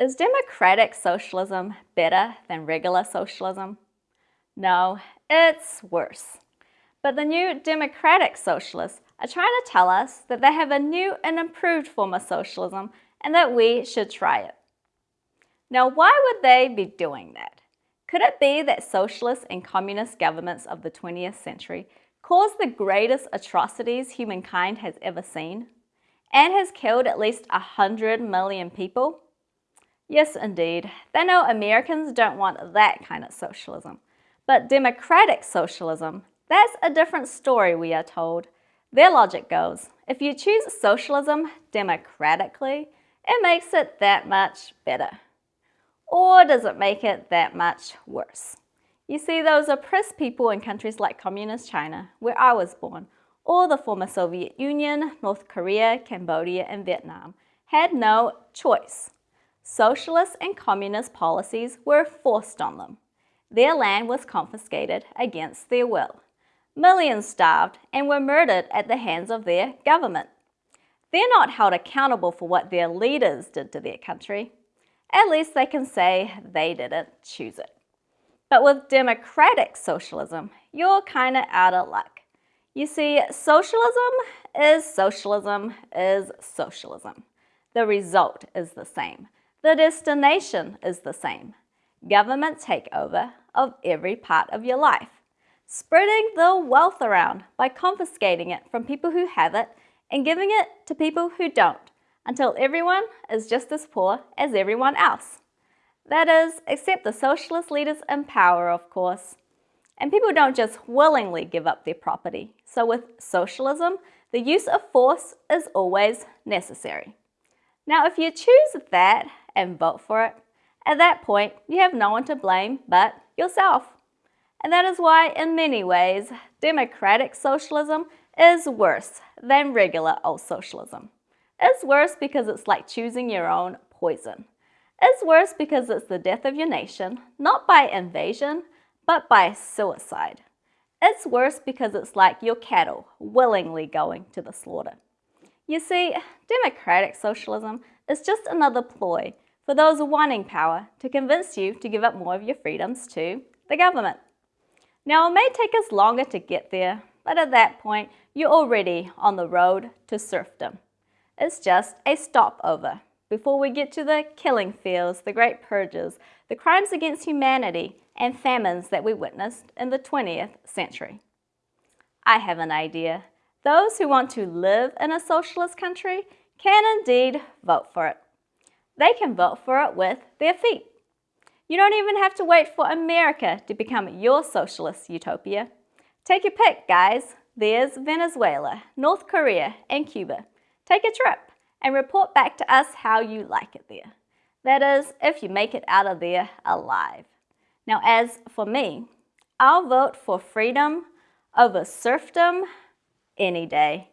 Is democratic socialism better than regular socialism? No, it's worse. But the new democratic socialists are trying to tell us that they have a new and improved form of socialism and that we should try it. Now, why would they be doing that? Could it be that socialist and communist governments of the 20th century caused the greatest atrocities humankind has ever seen and has killed at least 100 million people? Yes, indeed. They know Americans don't want that kind of socialism. But democratic socialism, that's a different story, we are told. Their logic goes, if you choose socialism democratically, it makes it that much better. Or does it make it that much worse? You see, those oppressed people in countries like Communist China, where I was born, or the former Soviet Union, North Korea, Cambodia, and Vietnam, had no choice. Socialist and communist policies were forced on them. Their land was confiscated against their will. Millions starved and were murdered at the hands of their government. They're not held accountable for what their leaders did to their country. At least they can say they didn't choose it. But with democratic socialism, you're kind of out of luck. You see, socialism is socialism is socialism. The result is the same. The destination is the same. Government takeover of every part of your life. Spreading the wealth around by confiscating it from people who have it and giving it to people who don't until everyone is just as poor as everyone else. That is, except the socialist leaders in power, of course. And people don't just willingly give up their property. So with socialism, the use of force is always necessary. Now, if you choose that and vote for it, at that point, you have no one to blame but yourself. And that is why, in many ways, democratic socialism is worse than regular old socialism. It's worse because it's like choosing your own poison. It's worse because it's the death of your nation, not by invasion, but by suicide. It's worse because it's like your cattle willingly going to the slaughter. You see, democratic socialism is just another ploy for those wanting power to convince you to give up more of your freedoms to the government. Now, it may take us longer to get there, but at that point, you're already on the road to serfdom. It's just a stopover before we get to the killing fields, the great purges, the crimes against humanity, and famines that we witnessed in the 20th century. I have an idea. Those who want to live in a socialist country can indeed vote for it. They can vote for it with their feet. You don't even have to wait for America to become your socialist utopia. Take your pick, guys. There's Venezuela, North Korea, and Cuba. Take a trip and report back to us how you like it there. That is, if you make it out of there alive. Now, as for me, I'll vote for freedom over serfdom any day.